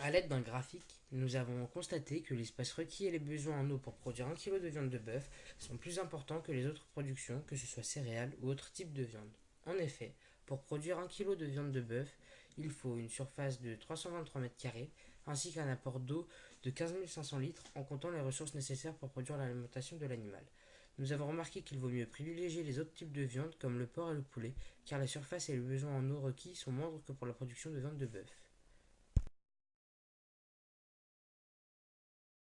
A l'aide d'un graphique, nous avons constaté que l'espace requis et les besoins en eau pour produire 1 kg de viande de bœuf sont plus importants que les autres productions, que ce soit céréales ou autres types de viande. En effet, pour produire 1 kg de viande de bœuf, il faut une surface de 323 m2 ainsi qu'un apport d'eau de 15 500 litres en comptant les ressources nécessaires pour produire l'alimentation de l'animal. Nous avons remarqué qu'il vaut mieux privilégier les autres types de viande comme le porc et le poulet car la surface et les besoins en eau requis sont moindres que pour la production de viande de bœuf.